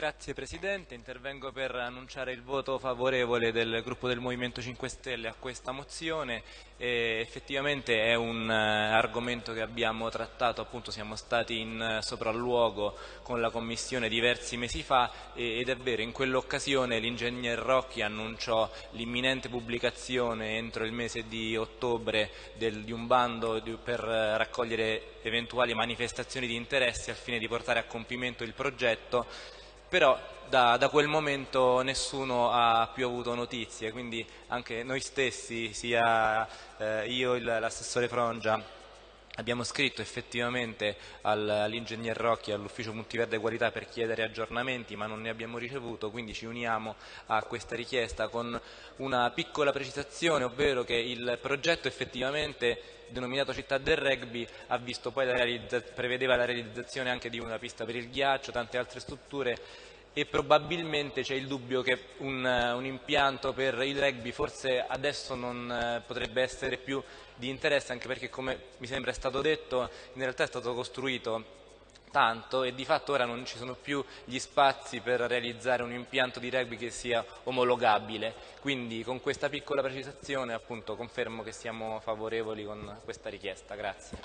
Grazie Presidente, intervengo per annunciare il voto favorevole del gruppo del Movimento 5 Stelle a questa mozione. E effettivamente è un uh, argomento che abbiamo trattato, appunto siamo stati in uh, sopralluogo con la Commissione diversi mesi fa ed è vero, in quell'occasione l'ingegner Rocchi annunciò l'imminente pubblicazione entro il mese di ottobre del, di un bando per uh, raccogliere eventuali manifestazioni di interesse al fine di portare a compimento il progetto però da, da, quel momento nessuno ha più avuto notizie, quindi anche noi stessi, sia eh, io l'assessore Frongia, abbiamo scritto effettivamente all'ingegner Rocchi, all'ufficio multiverde qualità per chiedere aggiornamenti, ma non ne abbiamo ricevuto, quindi ci uniamo a questa richiesta con una piccola precisazione, ovvero che il progetto effettivamente denominato Città del Rugby la prevedeva la realizzazione anche di una pista per il ghiaccio, tante altre strutture e probabilmente c'è il dubbio che un, un, impianto per il rugby forse adesso non eh, potrebbe essere più di interesse anche perché come mi sembra è stato detto in realtà è stato costruito tanto e di fatto ora non ci sono più gli spazi per realizzare un impianto di rugby che sia omologabile. Quindi con questa piccola precisazione appunto confermo che siamo favorevoli con questa richiesta. Grazie.